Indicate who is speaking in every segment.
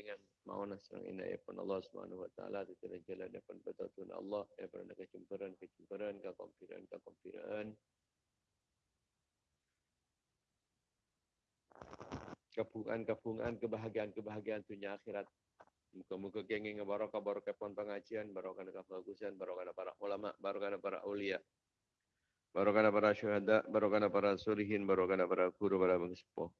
Speaker 1: bimbingan mauna serang ina pun Allah Subhanahu wa taala di jalan jalan pun betul Allah ya pun kecemburuan kecemburuan kekompiran kekompiran kepungan-kepungan kebahagiaan-kebahagiaan dunia akhirat. Muka-muka kenging barokah barokah pun pengajian, barokah nak kebagusan, barokah para ulama, barokah para ulia. Barokah para syuhada, barokah para sulihin, barokah para guru, para pengispo.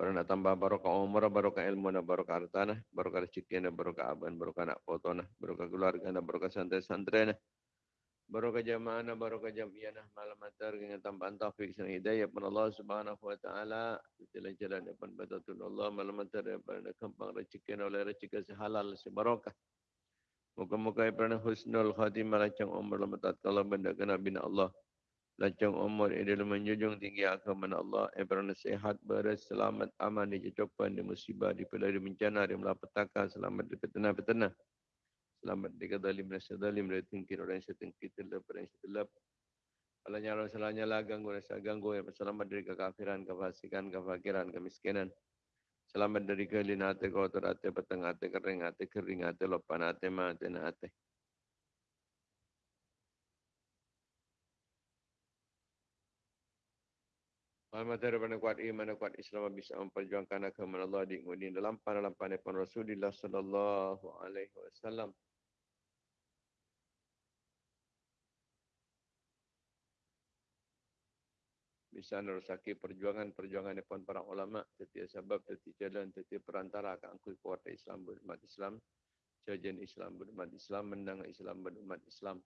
Speaker 1: Para nak tambah barokah umur, barokah ilmu, barokah harta, barokah rezeki, barokah aban, barokah nak foto, barokah keluarga, barokah santri-santri. Barokah jamaah barokah jamiah malam antar dengan tambahan taufik dan hidayah pun Allah Subhanahu wa taala. Jalan-jalan depan betul Allah. Malam antar pada kembang rezeki oleh rezeki sehalal sebarokah. Moga-moga pernah husnul khatimah lancang umur lama tatkala benda kena bina Allah. Lancang umur ini dalam menjunjung tinggi agama Allah. Pernah sehat, beres, selamat, aman, di cocokan, di musibah, di pelari bencana, di melapetaka, selamat di petena-petena. Selamat di kadalim dan sedalim dari tingkir orang yang setengkir telap orang yang setelap. Alanya Allah salahnya lah ganggu rasa ganggu ya selamat dari kekafiran, kefasikan, kefakiran, kemiskinan. Selamat dari kelin hati, kotor hati, peteng hati, kering hati, kering hati, lopan hati, mati hati. Hari pada kuat iman, kuat Islam bisa memperjuangkan agama Allah di dalam dalam pandai Rasulullah sallallahu alaihi wasallam. bisa nerusaki perjuangan-perjuangan depan para ulama setiap sebab setiap jalan setiap perantara akan angkut kuat Islam berumat Islam jajan Islam berumat Islam menang Islam berumat Islam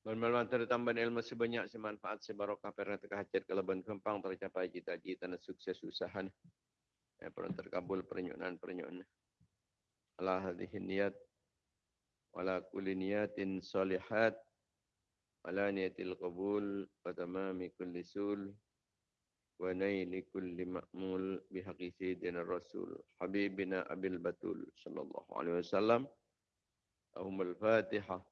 Speaker 1: Bermalam antara tambahan ilmu sebanyak semanfaat sebarokah pernah terkahajat kelebihan kempang tercapai cita-cita dan sukses usaha. Ya, pernah terkabul pernyunan-pernyunan. Allah hadihin niat. Wala kulli niyatin salihat. Wala niyatil qabul. Fatamami kulli sul. Wa naili kulli ma'mul. Bihaqi sayyidina rasul. Habibina abil batul. Sallallahu alaihi wasallam. Ahumul fatihah.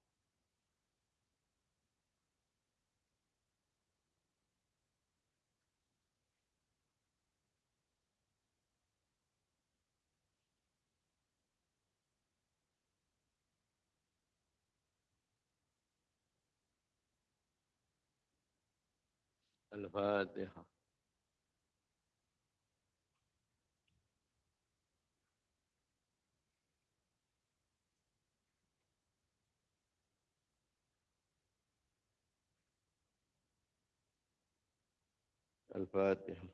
Speaker 1: الفاتحة. الفاتحة.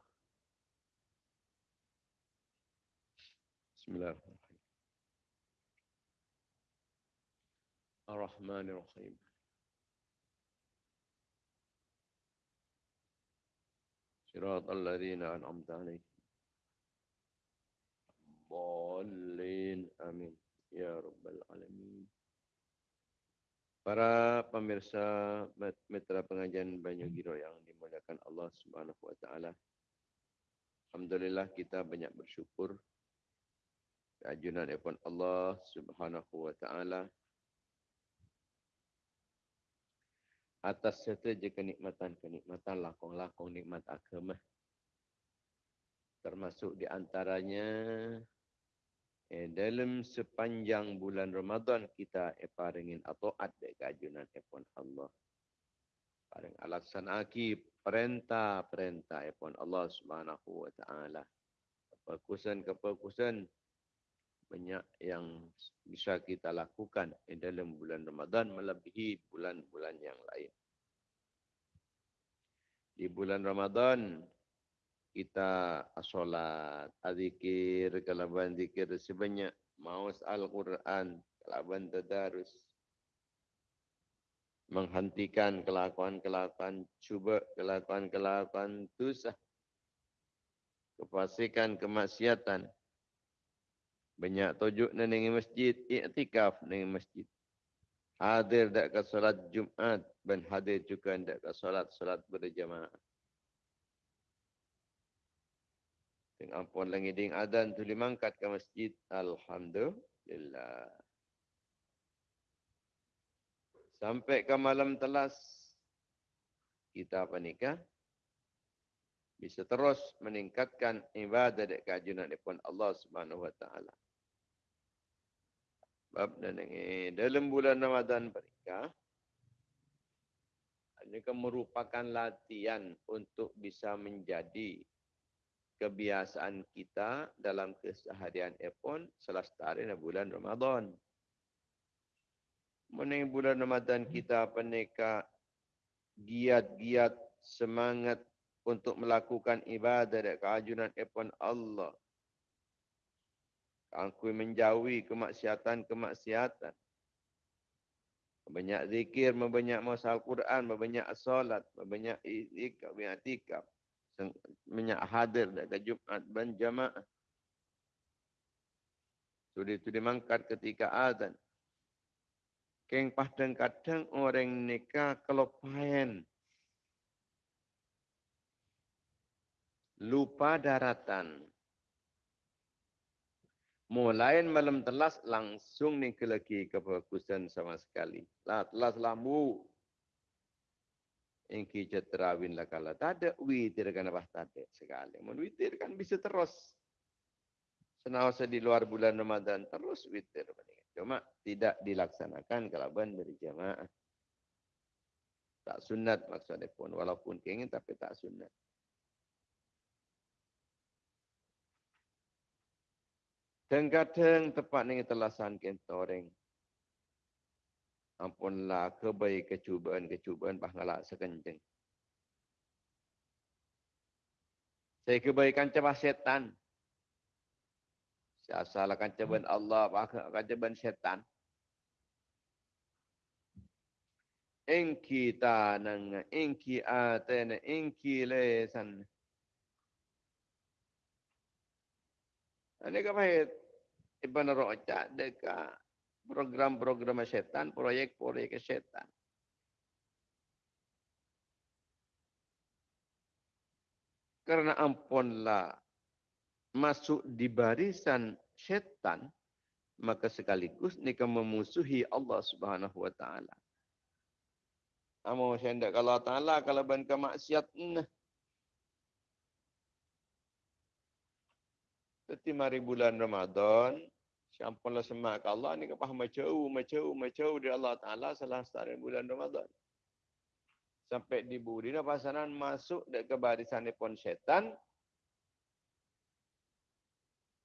Speaker 1: بسم الله الرحمن الرحيم. صراط الذين أنعمت عليهم ضالين آمين يا رب العالمين Para pemirsa mitra pengajian Banyu Giro yang dimuliakan Allah Subhanahu wa taala. Alhamdulillah kita banyak bersyukur keajunan Allah Subhanahu wa taala atas setiap kenikmatan-kenikmatan lakong-lakong nikmat agama. Termasuk di antaranya eh, dalam sepanjang bulan Ramadan kita eparingin atau ada keajunan epon Allah. Paring alaksan aki perintah-perintah epon Allah Subhanahu wa taala. Kefokusan-kefokusan banyak yang bisa kita lakukan dalam bulan Ramadan melebihi bulan-bulan yang lain. Di bulan Ramadan kita solat, azikir, kalaban zikir sebanyak maus Al-Quran, kalaban tadarus. Menghentikan kelakuan-kelakuan cuba, kelakuan-kelakuan dosa. Kefasikan, kemaksiatan. Banyak tujuk nengi masjid, iktikaf nengi masjid. Hadir dak ke solat Jumat dan hadir juga dak ke solat-solat berjamaah. Dengan ampun lagi ding adan tu limangkat ke masjid. Alhamdulillah. Sampai ke malam telas. Kita apa nikah? Bisa terus meningkatkan ibadah dan keajunan pun Allah Subhanahu Wa Taala. Sebab dan ini dalam bulan Ramadan mereka ini kan merupakan latihan untuk bisa menjadi kebiasaan kita dalam keseharian pun selestari bulan Ramadan. Mening bulan Ramadan kita peneka giat-giat semangat untuk melakukan ibadah dan keajunan pun Allah Aku menjauhi kemaksiatan-kemaksiatan. Banyak zikir, banyak masa Al-Quran, banyak salat, banyak ikab, banyak tikab. Banyak hadir dekat Jumat dan jamaah. Sudah itu dimangkat ketika azan. Keng kadang-kadang orang nikah kelopayan. Lupa daratan. Mulai malam telas langsung ni ke lagi kefokusan sama sekali. Lah telas lambu. Engki ceterawin lah kala. Tak ada witir kan apa tak ada sekali. Mun witir kan bisa terus. Senawasa di luar bulan Ramadan terus witir. Cuma tidak dilaksanakan kalau ban berjamaah. Tak sunat maksudnya pun. Walaupun ingin tapi tak sunat. Kadang-kadang tepat ni telasan kentoreng. Ampunlah kebaik kecubaan-kecubaan bahagian sekenceng. Saya kebaikan coba setan. Saya salahkan cobaan Allah, bahkan cobaan setan. Engki tanang, engki atene, engki lesan. Ini kebaikan Ibn Roja dekat program-program setan, proyek-proyek setan. Karena ampunlah masuk di barisan setan, maka sekaligus nikah memusuhi Allah Subhanahu wa taala. Amo saya kalau taala kalau ban kemaksiat nah. Tetapi mari bulan Ramadan, Sampai semak Allah ni kepah macau, macau, macau di Allah Ta'ala salah setara bulan Ramadan. Sampai di budi pasaran masuk ke barisan pun setan.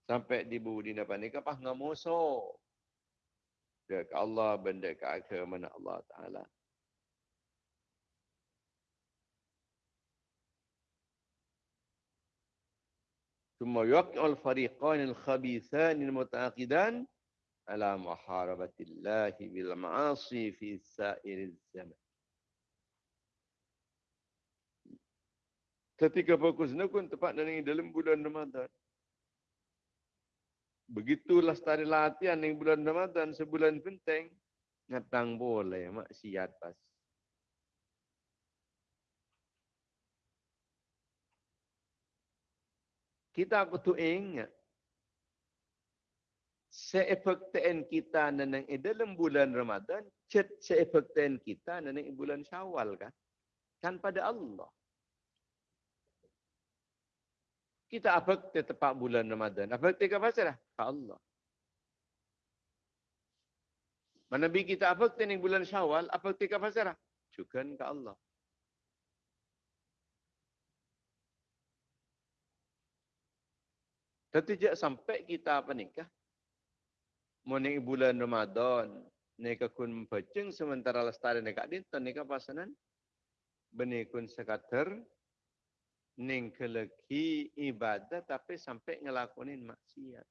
Speaker 1: Sampai di budi apa ni kepah ngamuso. Dek Allah benda ke agama Allah Ta'ala. ثم يقع الفريقان الخبيثان المتعاقدان على محاربة الله بالمعاصي في سائر zaman. Ketika fokus pun tepat dan ini dalam bulan Ramadan. Begitulah setari latihan yang bulan Ramadan sebulan penting. Ngatang boleh maksiat pasti. Kita kutu ingat. Seefekten kita neneng dalam bulan Ramadan cet seefekten kita neneng bulan Syawal kan? Kan pada Allah. Kita apa tepat bulan Ramadan. Apa kita apa salah ke Allah. Mana bi kita apa neneng bulan Syawal apa kita apa salah juga ke Allah Tapi tidak sampai kita apa nikah. Moni bulan Ramadan. Nika kun peceng sementara lestari nikah dinten nikah pasanan. Benih kun sekater ning keleki ibadah tapi sampai ngelakonin maksiat.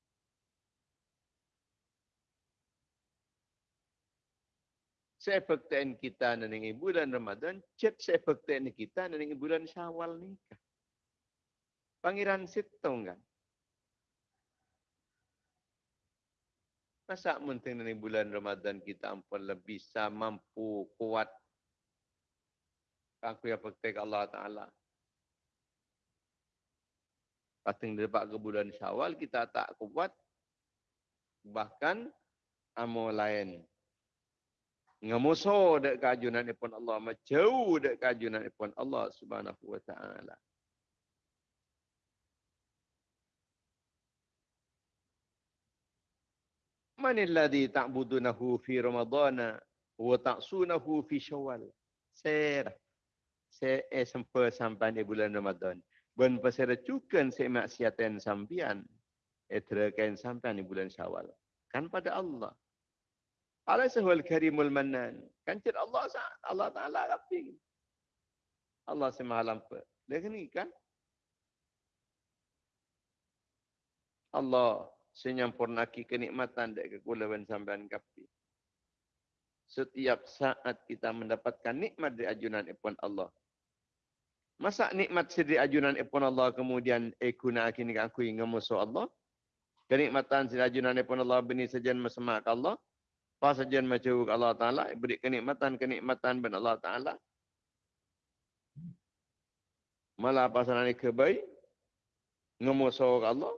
Speaker 1: Perhatian kita ning bulan Ramadan, saya perhatian kita ning bulan Syawal nikah. Pangeran Sitong kan. Masa mungkin ning bulan Ramadan kita ampun lebih bisa mampu kuat. Aku yang perhatian Allah Ta'ala. Pating dapat ke bulan Syawal kita tak kuat. Bahkan amal lain. Ngamuso dek kajunan pun Allah majau dek kajunan pun Allah subhanahu wa ta'ala Man alladhi ta'budunahu fi ramadana wa ta'sunahu fi syawal Ser se eh sampai sampai di bulan Ramadan ben pasal cukan se maksiatan sampian eh terakan sampai di bulan Syawal kan pada Allah Alaysa huwal karimul mannan. Kan cik Allah Allah Ta'ala rapi. Allah semalam pe. Dia kan. Allah senyampurnaki kenikmatan dek kekulawan sampean kapi. Setiap saat kita mendapatkan nikmat di ajunan ipun Allah. Masa nikmat di ajunan ipun Allah kemudian ekuna kini aku ingin musuh Allah. Kenikmatan di ajunan ipun Allah bini sejan mesemak Allah. Apa saja macam Allah Ta'ala, beri kenikmatan-kenikmatan ben Allah Ta'ala. Malah ni kebaik, ngemusuh Allah.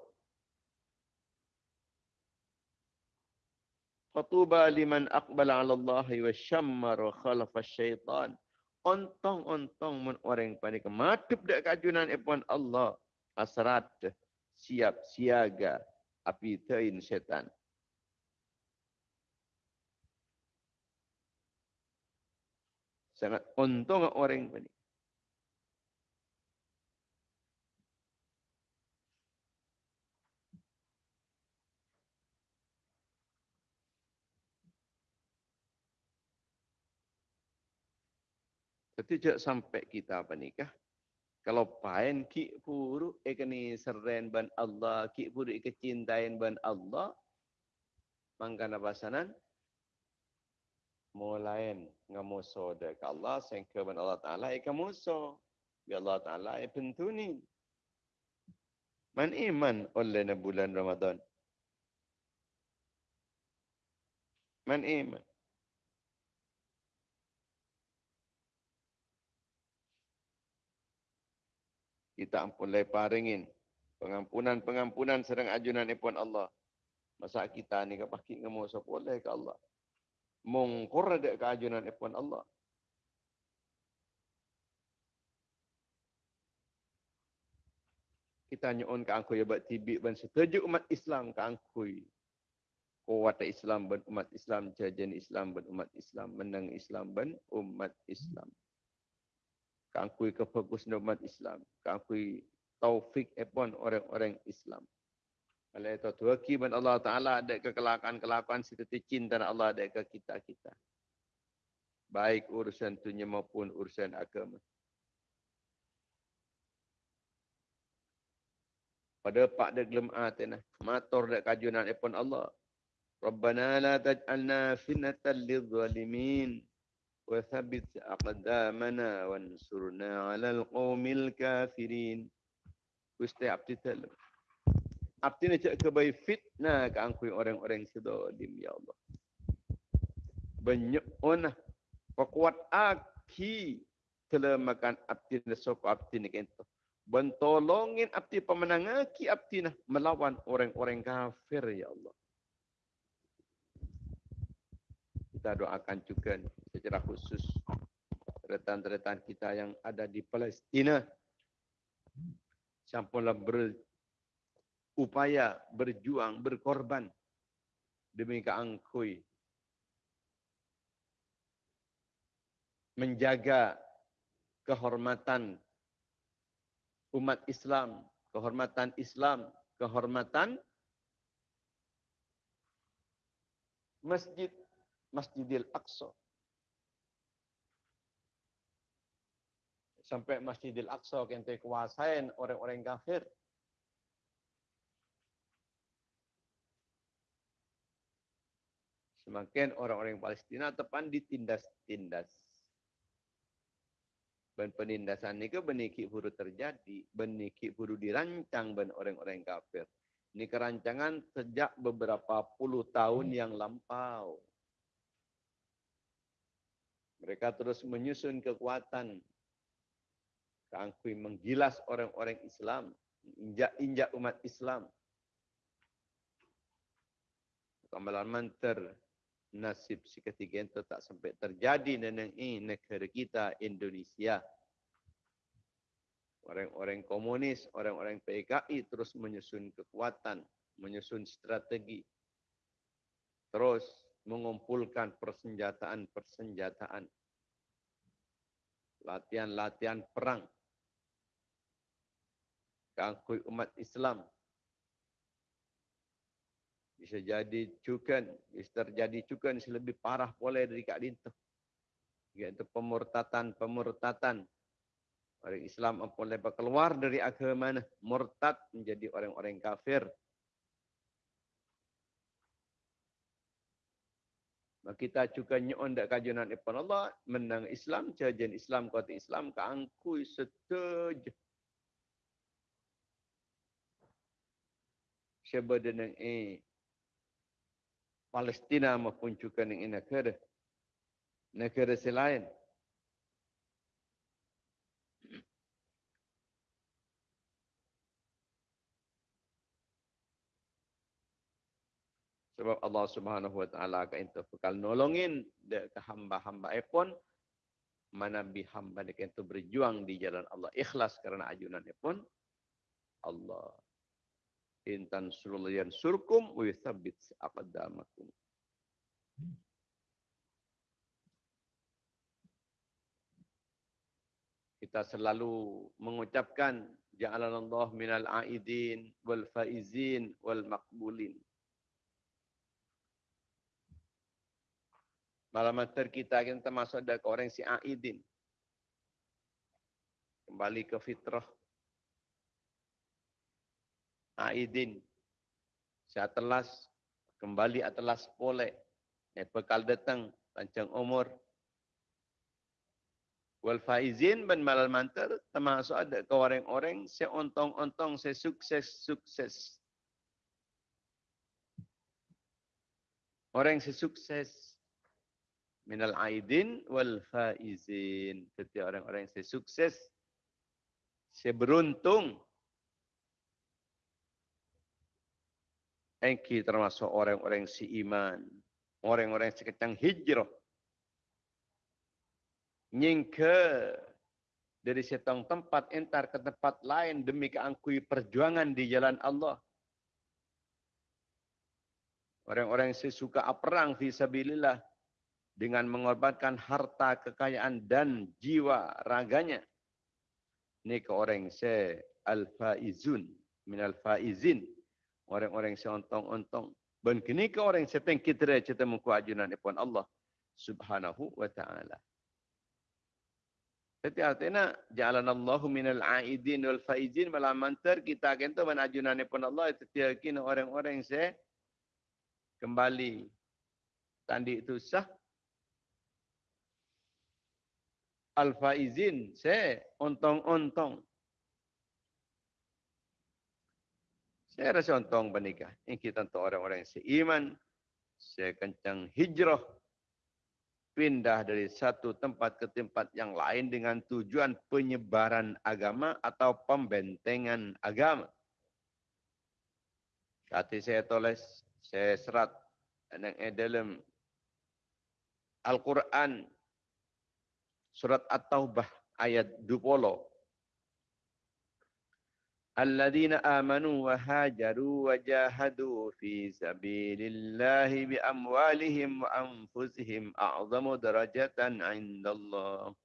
Speaker 1: Fatuba liman aqbala ala Allah wa syammar wa khalafa syaitan. Ontong-ontong mun orang panik matip dak kajunan ipon Allah. Asrat siap siaga api tain syaitan. Sangat untung orang Setiap sampai kita apa nikah, kalau pain ki puru ekani seren ban Allah, ki puru kecintain ban Allah, mangkana basanan, mulain ngamuso de Allah sehingga ben Allah Taala ikan muso bi Allah Taala ai pentuni man iman oleh bulan Ramadan? Man iman kita ampun lay paringin pengampunan-pengampunan sedang ajunan ipun Allah masa kita ni kapaki ngamuso boleh ke Allah mengkur ada keajunan ipun Allah. Kita nyuun ke angkui abad tibik dan setuju umat Islam ke angkui. Kuat Islam dan umat Islam, jajan Islam dan umat Islam, menang Islam dan umat Islam. Kangkui kefokus umat Islam. Kangkui taufik ipun orang-orang Islam. Oleh itu, tuaki ban Allah Ta'ala ada kekelakuan-kelakuan seperti cinta Allah ada ke kita-kita. Baik urusan dunia maupun urusan agama. Pada pak dia gelem atina. Matur dek kajunan ipun Allah. Rabbana la taj'alna finnatan lidh-dhalimin thabbit aqdamana wansurna 'alal qaumil kafirin. Gusti abdi dalam. Artinya cak kebaik fitnah ke angkui orang-orang sedolim, ya Allah. Banyak ona. Pekuat aki telah makan nasok abdi ni kento. Bentolongin abdi pemenang aki abdi nah melawan orang-orang kafir, ya Allah. Kita doakan juga secara khusus retan-retan kita yang ada di Palestina. Sampailah ber upaya berjuang, berkorban demi keangkui. Menjaga kehormatan umat Islam, kehormatan Islam, kehormatan Masjid Masjidil Aqsa. Sampai Masjidil Aqsa kente kuasain orang-orang kafir. Semakin orang-orang Palestina tepan ditindas-tindas. Dan penindasan ini ke beniki buru terjadi, beniki buru dirancang ben orang-orang kafir. Ini kerancangan sejak beberapa puluh tahun yang lampau. Mereka terus menyusun kekuatan. Keangkui menggilas orang-orang Islam. Injak-injak umat Islam. Kamalan manter nasib si ketiga itu tak sampai terjadi dan ini negara kita Indonesia. Orang-orang komunis, orang-orang PKI terus menyusun kekuatan, menyusun strategi. Terus mengumpulkan persenjataan-persenjataan. Latihan-latihan perang. Keangkui umat Islam bisa jadi cukan, bisa terjadi cukan lebih parah boleh dari kak dintu. Iaitu pemurtatan-pemurtatan. Orang Islam boleh keluar dari agama murtad menjadi orang-orang kafir. Kita juga nyon dak kajunan ipon Allah menang Islam jajan Islam kota Islam keangkui setuju. Sebab dengan eh Palestina maupun juga dengan negara negara selain. Sebab Allah Subhanahu Wa Taala akan itu bekal nolongin ke hamba-hamba. Pun mana bi hamba itu berjuang di jalan Allah. Ikhlas karena ajunan pun Allah. Intan sululian surkum wa yuthabbit aqdamakum. Kita selalu mengucapkan ja'alanallahu minal aidin wal faizin wal maqbulin Malam mater kita termasuk ada orang si aidin kembali ke fitrah Aidin. Saya telas kembali atelas pole. Eh, bekal datang panjang umur. Wal faizin ben malal mantar termasuk ada ke orang-orang se ontong-ontong se sukses-sukses. Orang se sukses minal aidin wal faizin. Setiap orang-orang se sukses se beruntung Engki termasuk orang-orang si iman. Orang-orang si kecang hijrah. Nyingke dari setong tempat entar ke tempat lain demi keangkui perjuangan di jalan Allah. Orang-orang si suka perang visabilillah dengan mengorbankan harta, kekayaan dan jiwa raganya. Ini ke orang si al-faizun min al-faizin orang-orang seontong-ontong. Ben kini ke orang sepeng kita cerita muku ajunan ipon Allah subhanahu wa ta'ala. Jadi artinya, jalan Allahu minal aidin wal faizin malam mantar kita akan tu menajunan ipon Allah itu tiakin orang-orang se kembali tandi itu sah. Al faizin se ontong-ontong. Saya rasa untung bernikah. Ini kita untuk orang-orang yang seiman. Saya kencang hijrah. Pindah dari satu tempat ke tempat yang lain dengan tujuan penyebaran agama atau pembentengan agama. Kati saya tulis, saya serat dalam Al-Quran Surat At-Taubah ayat 20. Alladzina amanu wa hajaru wa jahadu fi sabilillah bi amwalihim wa anfusihim a'zamu darajatan 'indallah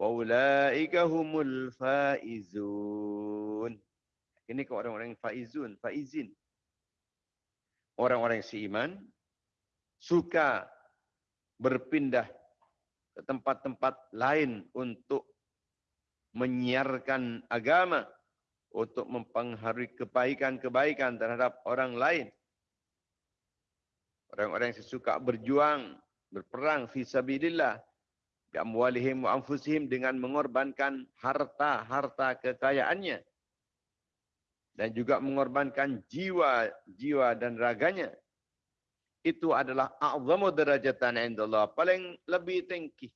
Speaker 1: wa ulaika humul faizun. Ini ke orang-orang faizun, faizin. Orang-orang yang seiman suka berpindah ke tempat-tempat lain untuk menyiarkan agama untuk mempengaruhi kebaikan-kebaikan terhadap orang lain. Orang-orang yang suka berjuang, berperang fi sabilillah bi amwalihim wa anfusihim dengan mengorbankan harta-harta kekayaannya dan juga mengorbankan jiwa, jiwa dan raganya. Itu adalah a'zamu darajatan indallah, paling lebih tinggi.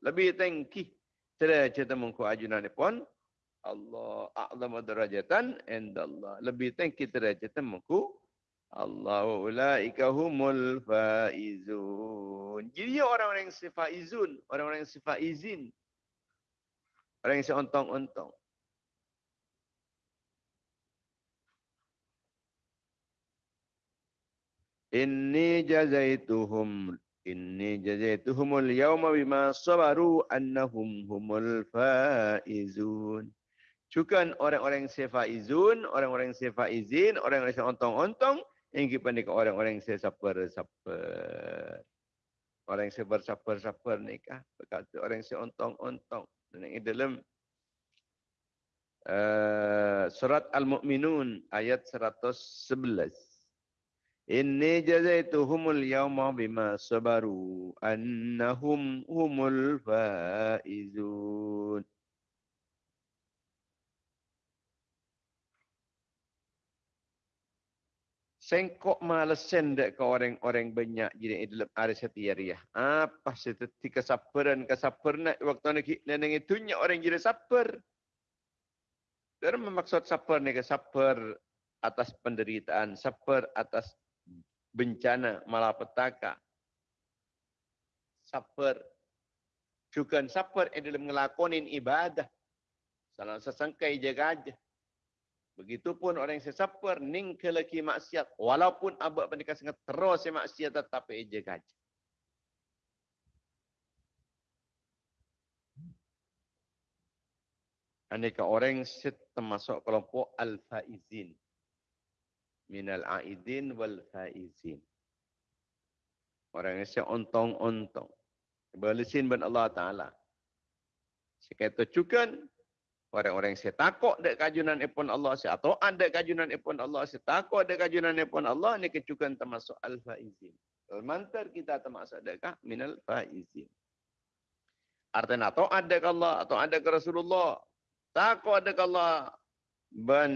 Speaker 1: Lebih tinggi derajat mengko ajunan pun Allah a'zamu darajatan indallah. Lebih tinggi derajat mengko Allah ulaika humul faizun. Jadi orang-orang yang sifat izun, orang-orang yang sifat izin. Orang yang seontong-ontong. Inni jazaituhum Inni jazaituhumul yawma bima sabaru annahum humul faizun. Cukan orang-orang yang sefaizun, orang-orang yang sefaizin, orang-orang yang ontong-ontong, yang kita ni orang-orang yang saper-saper. Orang yang saper-saper nikah. Berkata orang yang seontong-ontong. Dan yang dalam uh, surat Al-Mu'minun ayat 111. Inni jazaituhumul yawma bima sabaru annahum humul faizun. Sengkok malesen dek ke orang-orang banyak jadi dalam hari setiariah. Apa seperti kesabaran kesabaran waktu ni neneng itu orang jadi sabar. Dalam maksud sabar ni kesabar atas penderitaan, sabar atas bencana malapetaka. Sabar. Juga sabar yang dalam ngelakonin ibadah. Salah sesangkai jaga aja. Begitupun orang yang sesabar ning ke lagi maksiat. Walaupun abad pendekah sangat terus maksiat tetapi jaga aja. Aneka orang yang termasuk kelompok al-faizin minal aidin wal faizin. Orang yang seontong-ontong. Berlesin ben Allah Ta'ala. Sekata cukan, orang-orang yang takut dek kajunan ipun Allah, saya taat dek kajunan ipun Allah, saya takut dek kajunan ipun Allah, ni kecukan termasuk al-faizin. Mantar kita termasuk dek minal faizin. Artinya taat dek Allah, atau ada ke Rasulullah, takut dek Allah, ben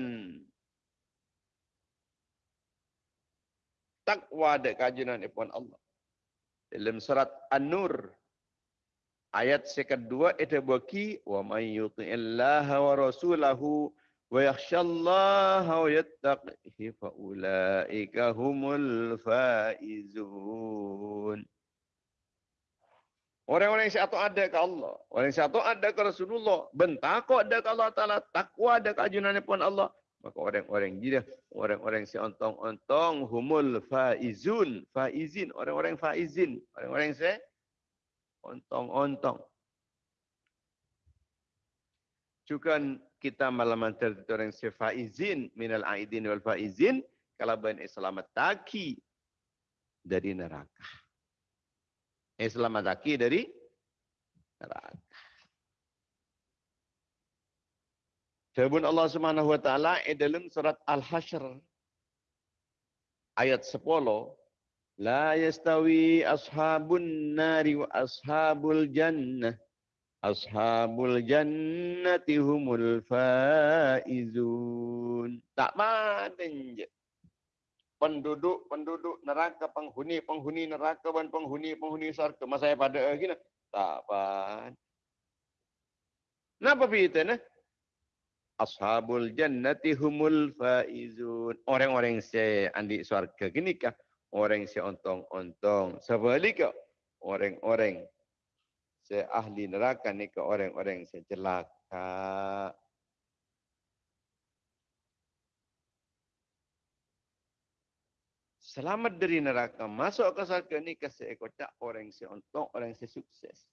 Speaker 1: takwa dek kajian ipun Allah. Dalam surat An-Nur ayat kedua itu bagi wa may yuti'illaha wa rasulahu wa yakhshallaha wa yattaqihi fa ulaika humul faizun. Orang-orang yang satu ada ke Allah. Orang yang satu ada ke Rasulullah. Bentakut ada ke Allah Ta'ala. Takwa ada ke ajunan pun Allah. Maka orang-orang gila, orang-orang si ontong-ontong, humul faizun, faizin, orang-orang faizin, orang-orang si ontong-ontong. Juga kita malam antar orang si faizin, minal aidin wal faizin, kalau ben selamat taki dari neraka. Selamat taki dari neraka. Firman Allah Subhanahu wa taala dalam surat Al-Hasyr ayat 10 La yastawi ashabun nari wa ashabul jannah ashabul jannati humul faizun. Tak maden je. Penduduk-penduduk neraka penghuni-penghuni neraka dan penghuni-penghuni syurga. Masa pada gini tak apa. Napa begitu nah? Ashabul jannati humul faizun. Orang-orang saya andi surga gini kah? Orang saya ontong-ontong. Sebaliknya, orang-orang saya ahli neraka ni ke orang-orang saya celaka. Selamat dari neraka. Masuk ke surga ni ke saya kocak orang saya ontong, orang saya sukses.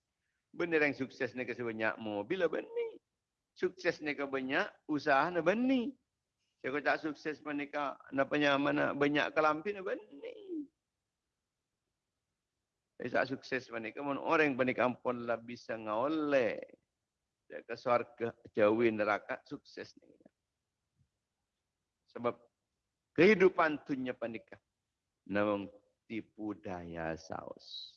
Speaker 1: Benar yang sukses ni ke saya banyak mobil. Benar sukses ke banyak, usaha ni bani. Saya kata sukses menikah, nak banyak mana banyak kelampi ni bani. Saya sukses menikah, mana orang yang pun lah bisa ngoleh. dia ke syurga, jauhi neraka, sukses ni. Sebab kehidupan dunia panikah namun tipu daya saus.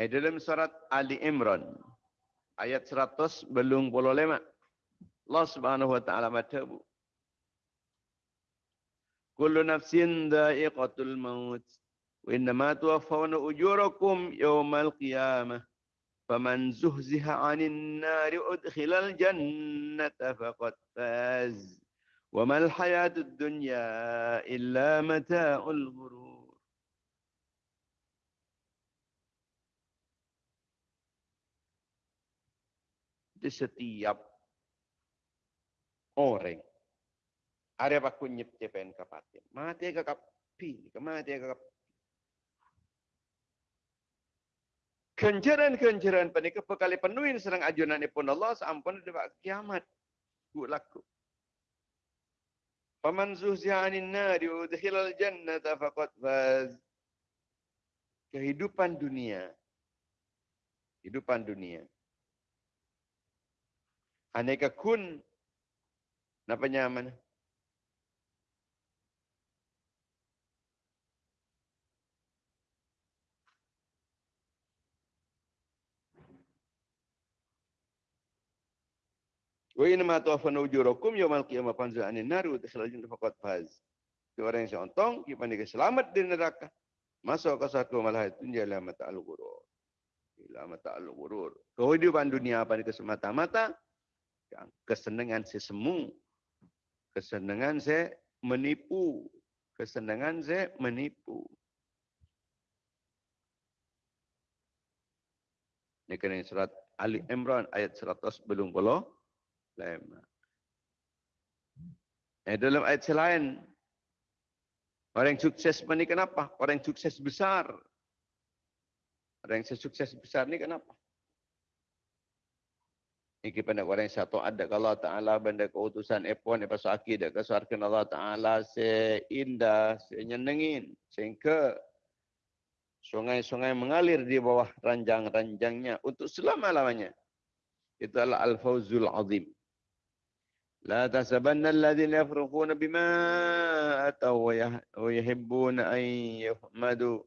Speaker 1: Eh, dalam surat Ali Imran ayat 100 belum puluh lima. Allah Subhanahu wa taala berkata Kullu nafsin dha'iqatul maut wa innama tuwaffawna ujurakum yawmal qiyamah faman zuhziha 'anil nari udkhilal jannata faqad faz wa mal hayatud dunya illa mata'ul ghurur di setiap orang Are ba kunyip jepen kapate. Mati ka kapi, mati ka kapi. Kenjaran-kenjaran panika pekali penuhin serang ajunan pun Allah sampun dewa kiamat. Ku laku. Faman zuhzi'anin nari udhilal jannata faqad faz. Kehidupan dunia. Kehidupan dunia. Aneka kun. Napa nyaman? Wa inna ma tuwafana ujurakum yawmal qiyamah fanzu anin nar wa dakhala jannah faqad faz. Itu orang yang seontong, kita pandai selamat di neraka. Masuk ke satu malah itu jalan mata al-ghurur. Ila mata al-ghurur. Kehidupan dunia apa ni kesemata-mata? Kesenangan sesemu. Kesenangan saya menipu. Kesenangan saya menipu. Ini kena surat Ali Imran ayat 100 belum puluh lema. Eh, dalam ayat selain, orang yang sukses ini kenapa? Orang yang sukses besar. Orang yang sukses besar ini kenapa? Ini pada orang yang satu ada kalau Allah Ta'ala benda keutusan epon apa sakit dan kesuarkan Allah Ta'ala seindah, senyenengin. Sehingga sungai-sungai mengalir di bawah ranjang-ranjangnya untuk selama-lamanya. Itu adalah Al-Fawzul Azim. لا تحسبن الذين يفرقون بما أتوا ويحبون أن يحمدوا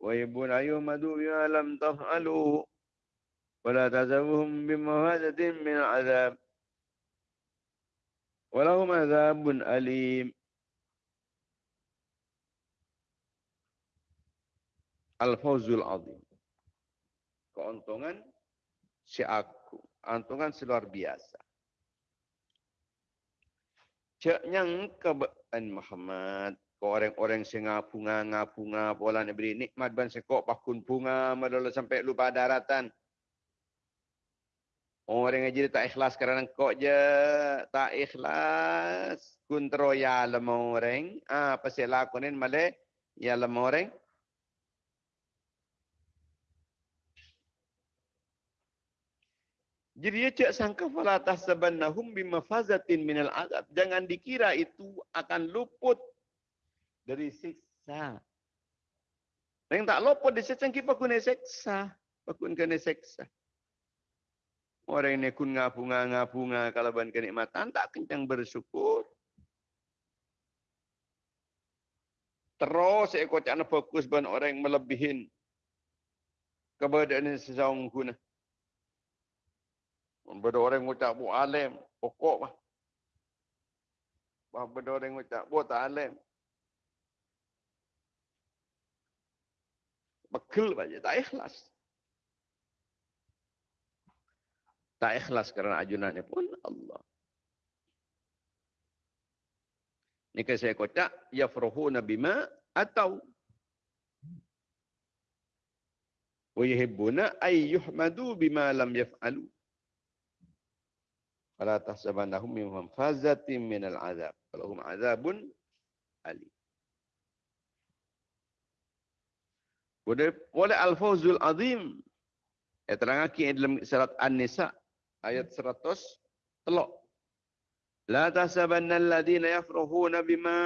Speaker 1: ويحبون أن يحمدوا بما لم تفعلوا ولا تحسبهم بمفازة من العذاب ولهم عذاب أليم الفوز العظيم keuntungan si aku, keuntungan si luar biasa. Cak nyang kebean Muhammad. Kau orang-orang yang ngabunga, ngabunga, pola ni beri nikmat ban sekok pakun bunga, madala sampai lupa daratan. Orang yang jadi tak ikhlas kerana kau je tak ikhlas. Kun teroya lemah orang. Ah, pasal lakonin malah ya lemah orang. Jadi dia cak sangka fala tahsabannahum bimafazatin minal azab. Jangan dikira itu akan luput dari siksa. Yang tak luput di siksa kita kena siksa. Pakun kena siksa. Orang ini kun ngabunga kalau ban kenikmatan tak kencang bersyukur. Terus ekor cakna fokus ban orang yang melebihin keberadaan seseorang guna. Benda orang ngucap buat alim, pokok. Bah benda orang ngucap buat tak alim. Bekal saja, tak ikhlas. Tak ikhlas kerana ajunannya pun Allah. Ini kan saya kocak, yafruhuna bima atau wa yuhibbuna ay yuhmadu bima lam yaf'alu. Fala tahsabannahum min mafazatin min al-azab. Falahum azabun ali. Wala al-fawzul azim. Ya terangkan dalam surat An-Nisa ayat 100 telok. La tahsabanna alladhina yafrahuna bima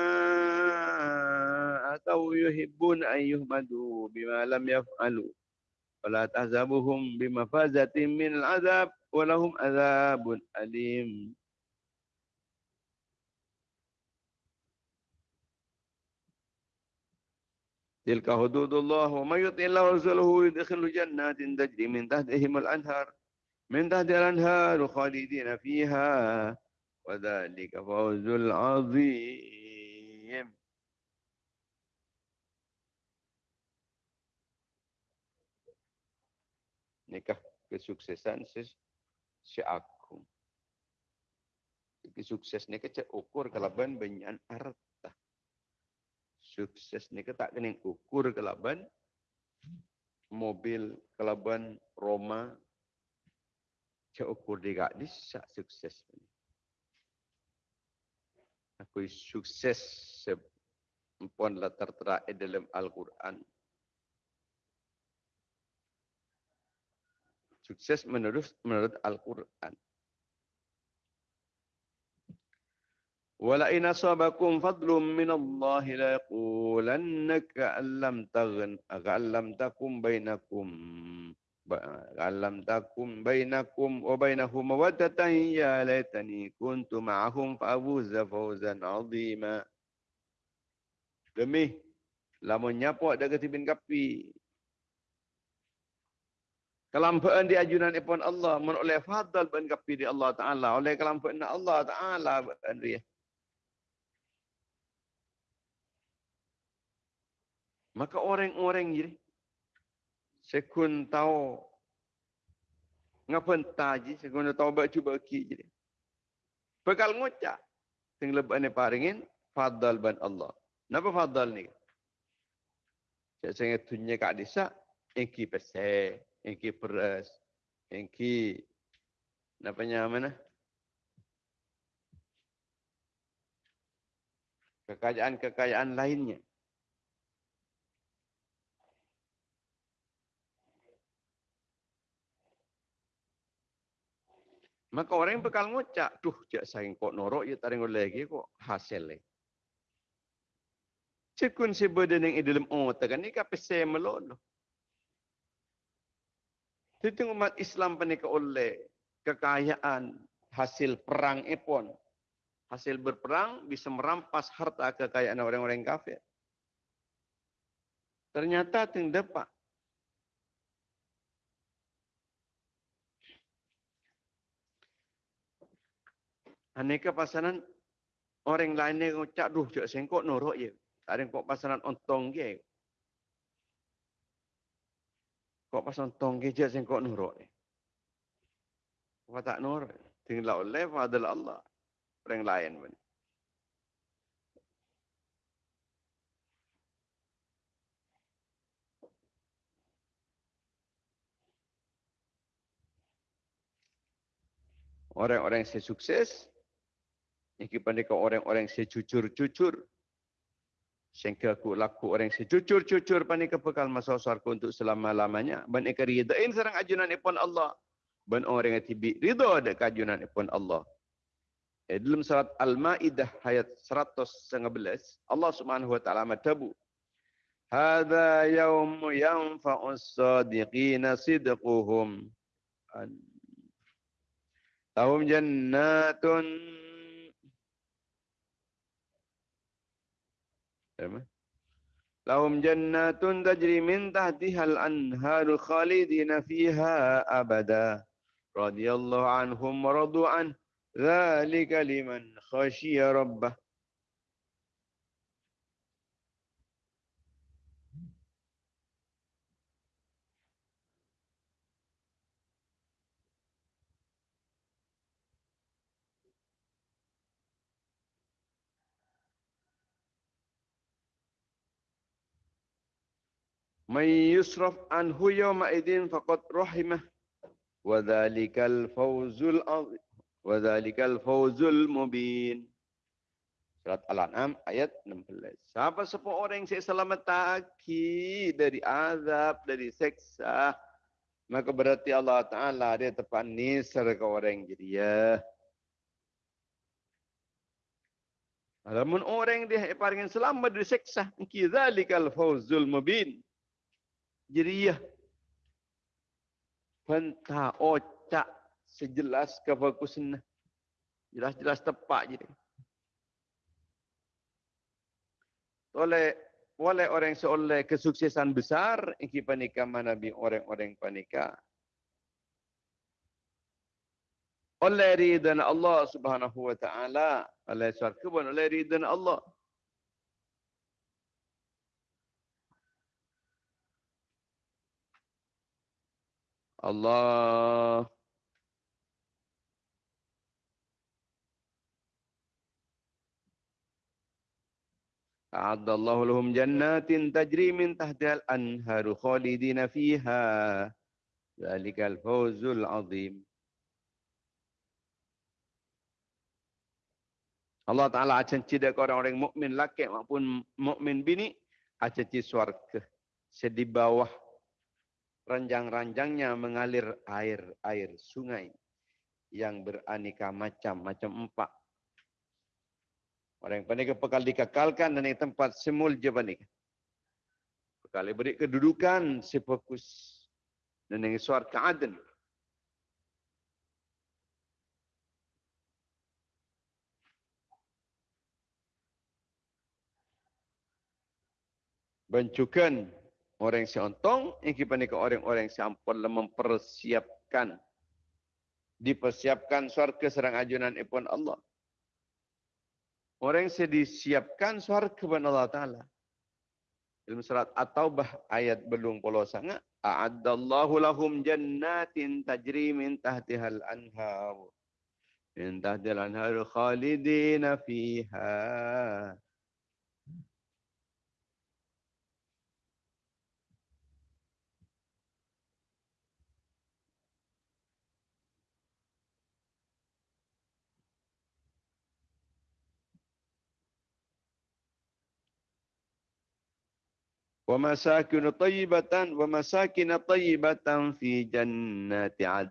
Speaker 1: atau yuhibbun an yuhmadu bima lam yaf'alu. ولا تحسبهم بمفازة من العذاب ولهم عذاب أليم. تلك حدود الله. ومن يطع الله ورسوله يدخل جنات تجري من تحتهم الأنهار. من تحت الأنهار خالدين فيها وذلك فوز العظيم nikah kesuksesan si aku. Sukses ni kecek ukur kelaban banyak harta. Sukses ni tak kena ukur kelaban mobil kelaban Roma cek ukur dia di sak sukses ni. Aku sukses sempon latar terakhir dalam Al-Quran. sukses menurut menurut Al-Qur'an. Wala in asabakum fadlun min Allah la yaqulannaka allam aghallam takum bainakum aghallam takum bainakum wa bainahum mawaddatan. Ya laitani kuntu ma'ahum fa abuza fawzan 'azima. Demi lamun nyapok dak ketibin kapi? Kelampaan di ajunan ipon Allah menoleh fadal ban kapi di Allah Taala oleh kelampaan Allah Taala ban dia. Maka orang-orang jadi sekun tahu ngapain taji sekun tahu baca baki jadi. Bekal ngucap sing lebane paringin fadal ban Allah. Napa fadal ni? Saya sangat tunjuk kat desa, engki pesek, engki peras, engki namanya mana? Kekayaan-kekayaan lainnya. Maka orang yang bekal ngucap, tuh jak sayang kok norok ya taring lagi kok hasil lagi. Cekun si badan yang dalam otak ni kape saya melolo. Itu umat Islam penika oleh kekayaan hasil perang ipon. Hasil berperang bisa merampas harta kekayaan orang-orang kafir. Ternyata ting Aneka pasaran orang lain yang ngucap, duh, cak sengkok norok ya. Tak ada kok pasaran ontong dia. Kok pas nonton gadget sing kok nurut ni. Kok tak nurut. Tinggal oleh adalah Allah. Orang lain pun. Orang-orang yang sukses, yang pandai orang-orang yang jujur-jujur, Sehingga aku laku orang sejujur-jujur panik kepekal masa suarku untuk selama-lamanya. Dan ikan ridain serang ajunan ipun Allah. Dan orang yang tibi ridha ada kajunan ipun Allah. Eh, dalam surat Al-Ma'idah ayat 111, Allah subhanahu wa ta'ala matabu. Hada yawmu yanfa'us sadiqina sidquhum. Tahum jannatun لهم جنات تجري من تحتها الأنهار خالدين فيها أبدا. رضي الله عنهم ورضوا عنه. ذلك لمن خشي ربه. Yawma idin faqad rahimah. Wa dhalikal fawzul azim. Wa dhalikal fawzul mubin. Surat Al-An'am ayat 16. Siapa sepuluh orang yang saya selamat taki dari azab, dari seksa. Maka berarti Allah Ta'ala dia tepat nisar ke orang jadi ya. Namun orang dia paling selamat dari seksa. Kizalikal fawzul mubin jeriyah Pentah ocak sejelas kefokusan. Jelas-jelas tepat je. Oleh oleh orang seoleh kesuksesan besar iki panika manabi orang-orang panika. Oleh ridhan Allah Subhanahu wa taala, oleh syarka pun oleh ridhan Allah. Allah. A'adzallahu lahum jannatin tajri min tahdal anharu khalidina fiha. Zalika al-fawzul azim. Allah Ta'ala akan cinta ke orang-orang mu'min laki maupun mukmin bini. Akan cinta suarga. Sedih bawah ranjang-ranjangnya mengalir air-air sungai yang beraneka macam, macam empat. Orang yang pekal dikekalkan dan yang tempat semul je panik. Pekal beri kedudukan sefokus dan yang suar keadaan. Bencukan orang yang seontong, yang kita ni orang-orang yang sampun mempersiapkan, dipersiapkan suarga serang ajunan ipun Allah. Orang yang disiapkan suarga kepada Allah Ta'ala. Dalam surat At-Taubah ayat belum puluh sangat. A'addallahu lahum jannatin tajri min tahtihal anhar. Min tahtihal anhar khalidina fiha. wa masakin tayyibatan wa masakin tayyibatan fi jannati ad.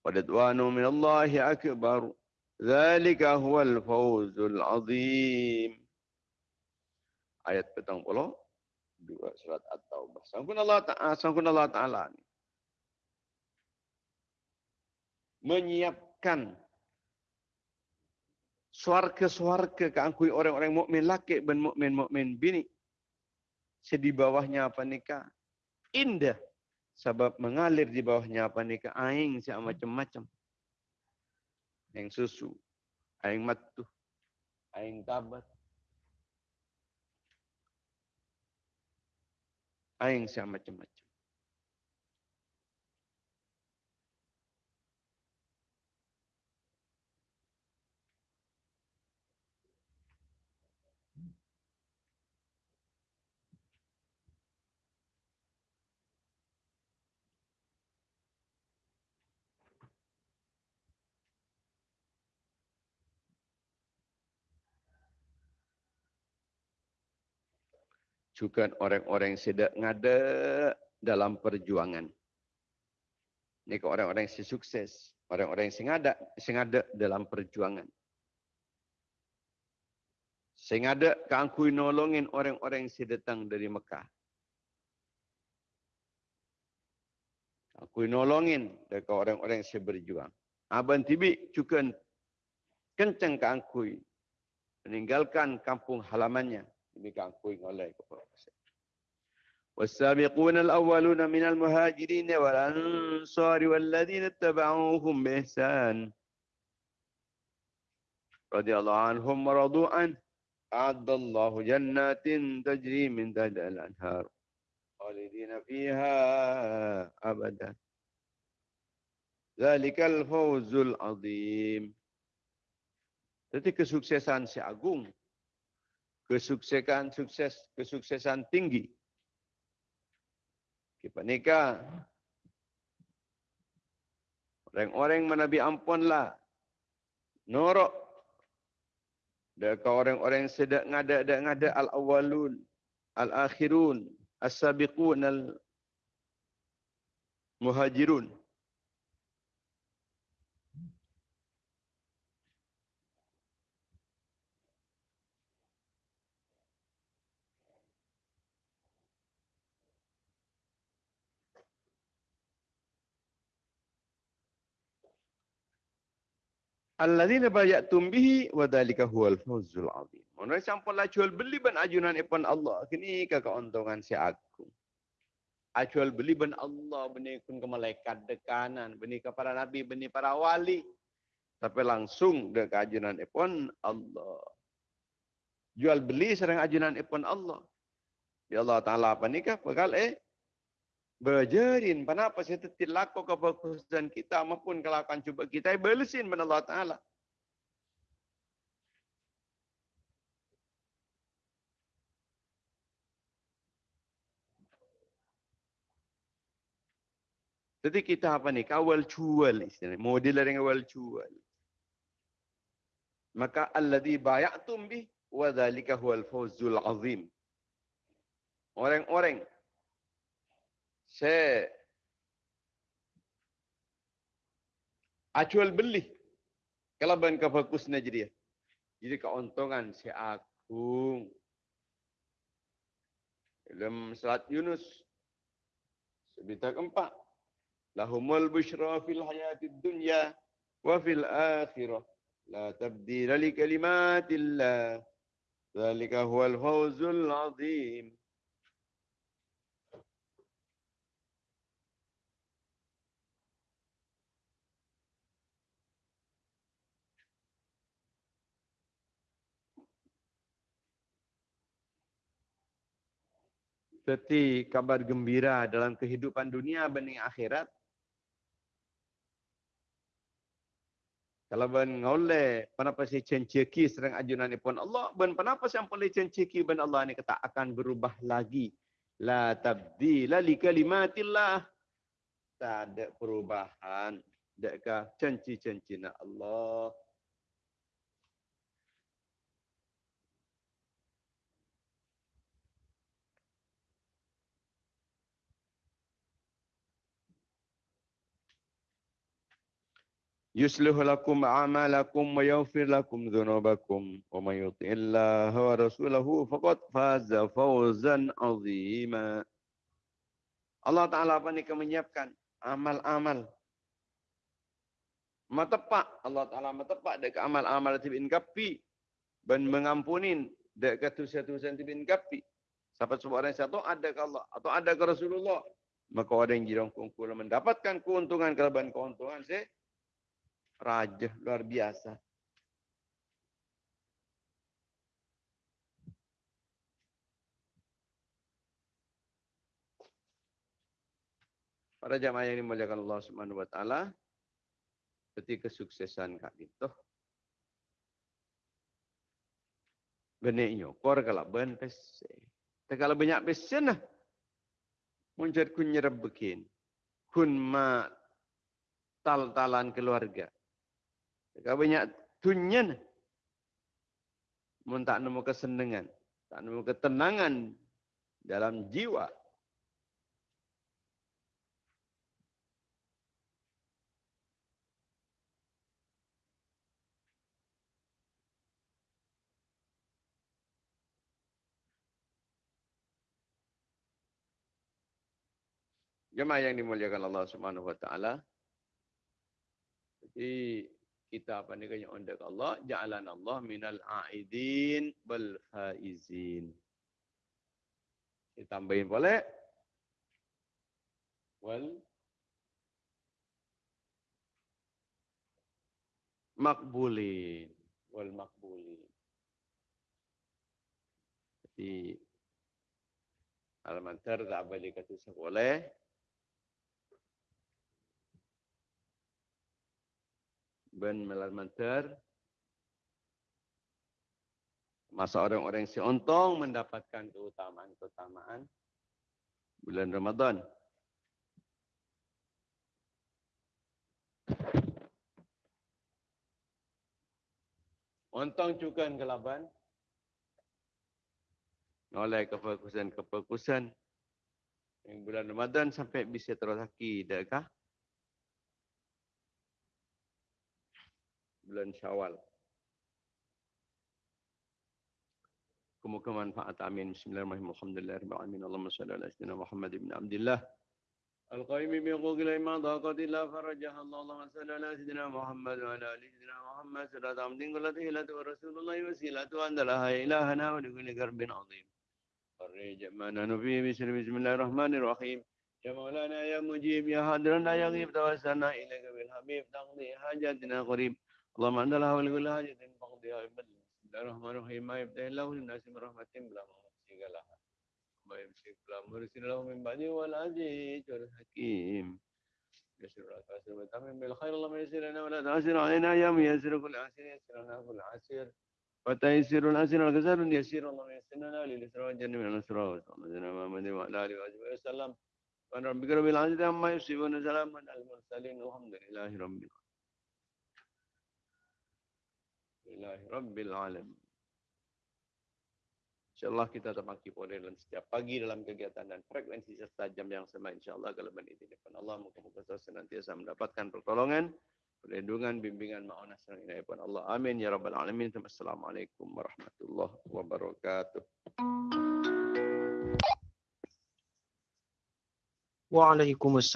Speaker 1: Wadwanu min Allah akbar. Dzalika huwal fawzul azim. Ayat petang pula dua surat at-taubah. Sangkun Allah Ta'ala, sangkun Allah Ta'ala. Menyiapkan Suarke-suarke keangkui orang-orang mukmin laki dan mukmin mukmin bini sedi bawahnya apa nikah indah. Sebab mengalir di bawahnya apa nikah aing sia macam-macam. Yang susu aing matu aing tabat. Aing sia macam-macam juga orang-orang yang sedang ngada dalam perjuangan. Ini ke orang-orang yang sukses, orang-orang yang sengada, sengada dalam perjuangan. Sengada keangkui nolongin orang-orang yang sedang dari Mekah. Aku nolongin dekat orang-orang yang berjuang. Aban tibi juga kencang keangkui meninggalkan kampung halamannya demikian kuing oleh kepada والسابقون الأولون من المهاجرين والأنصار والذين اتبعوهم بإحسان. رضي الله عنهم ورضوا عنه. أعد الله جنات تجري من تحت الأنهار خالدين فيها أبدا. ذلك الفوز العظيم. Jadi kesuksesan si agung. Kesuksesan sukses kesuksesan tinggi. Kita nikah. Orang-orang menabi ampunlah. Norok. Dekat orang-orang sedek ngada ada ngada al-awwalun, al-akhirun, as-sabiqun al-muhajirun. Alladzina bayatum bihi wa dzalika huwal fawzul azim. Mana sampun lah jual beli ban ajunan ipun Allah. Kini ke keuntungan si aku. Ajual beli ban Allah beni kun ke malaikat dekanan, beni ke para nabi, beni para wali. Tapi langsung ke ajunan ipun Allah. Jual beli serang ajunan ipun Allah. Ya Allah Ta'ala apa nikah? Bakal eh berjerin. Kenapa saya tetap laku kefokusan kita maupun kelakuan cuba kita. Belesin benar Allah Ta'ala. Jadi kita apa ni? Kawal cual istilahnya. Model dengan kawal cual. Maka alladhi bayatum bih wa dhalika huwal fawzul azim. Orang-orang saya acual beli kalau ban ke fokus jadi dia. Jadi keuntungan si agung. Dalam surat Yunus sebita keempat. Lahumul bushra fil hayatid dunya wa fil akhirah. La tabdila li kalimatillah. Zalika huwal fawzul azim. Seperti kabar gembira dalam kehidupan dunia bening akhirat. Kalau ben ngole, kenapa si cenceki serang ajunan pun Allah, ben kenapa si boleh cenceki ben Allah ni kata akan berubah lagi. La tabdila li kalimatillah. Tak ada perubahan. Dekat cenci-cenci Allah. يصلح لكم أعمالكم ويغفر لكم ذنوبكم ومن يطع الله ورسوله فقد فاز فوزا عظيما Allah Ta'ala apa ni menyiapkan amal-amal matepak Allah Ta'ala matepak dekat amal-amal tibin kapi dan mengampunin dekat tusian-tusian tibin kapi sampai sebuah orang satu ada ke Allah atau ada ke Rasulullah maka orang yang jirong kungkul mendapatkan keuntungan kelebihan keuntungan saya raja luar biasa. Para jamaah yang dimuliakan Allah Subhanahu wa taala, seperti kesuksesan Kak Dito. Benih nyokor kalau ben pese. Tapi kalau banyak pese nah. Muncul kun nyerap bikin. Kun ma tal-talan keluarga. Kalau banyak tunyan, mun tak nemu kesenangan, tak nemu ketenangan dalam jiwa. Jemaah yang dimuliakan Allah Subhanahu wa taala. Jadi kita apa ni kaya undak Allah ja'alan Allah minal a'idin bal faizin. Kita tambahin boleh? Wal makbulin wal makbulin jadi Al-Mantar tak boleh kata sekolah ben melalmantar masa orang-orang si ontong mendapatkan keutamaan-keutamaan bulan Ramadan. Ontong juga kelaban oleh kefokusan-kefokusan yang bulan Ramadan sampai bisa terus lagi, dekat bulan Syawal. Semoga manfaat amin. Bismillahirrahmanirrahim. Alhamdulillah. Allahumma salli ala sayyidina Muhammad ibn Abdullah. القائم بحقوق الأئمة ضاقت إلا فرجها الله اللهم صل على سيدنا محمد وعلى آل سيدنا محمد صلاة عبد كل تهلة ورسول الله وسيلة أن لها إلهنا ولكل كرب عظيم فرج ما نحن فيه بسر بسم الله الرحمن الرحيم يا مولانا يا مجيب يا حاضرنا يا غيب توسلنا إليك بالحبيب تقضي حاجاتنا قريب اللهم أنت لها ولكل حاجة فقضيها بفضل بسم الله الرحمن الرحيم ما يفتح الله للناس من رحمة بلا ممسك لها ما يمسك بلا مرسل له من بعده والعزيز والحكيم يسر العسير وتمم بالخير اللهم يسر لنا ولا تعسر علينا يا ميسر كل عسير يسر لنا كل عسير وتيسير العسير والكسر يسير اللهم يسر لنا للإسراء والجنة من الأسراء وصلى الله محمد وعلى آله وصحبه وسلم وأن ربك رب العزة عما يصفون سلام على المرسلين والحمد لله رب العالمين Alhamdulillah Rabbil Alamin. InsyaAllah kita terpaki pada dalam setiap pagi dalam kegiatan dan frekuensi serta jam yang sama. InsyaAllah kalau berniti depan Allah, muka-muka saya senantiasa mendapatkan pertolongan, perlindungan, bimbingan, ma'unah serang inayah pun Allah. Amin. Ya Rabbal Alamin. Assalamualaikum warahmatullahi wabarakatuh.
Speaker 2: Waalaikumsalam.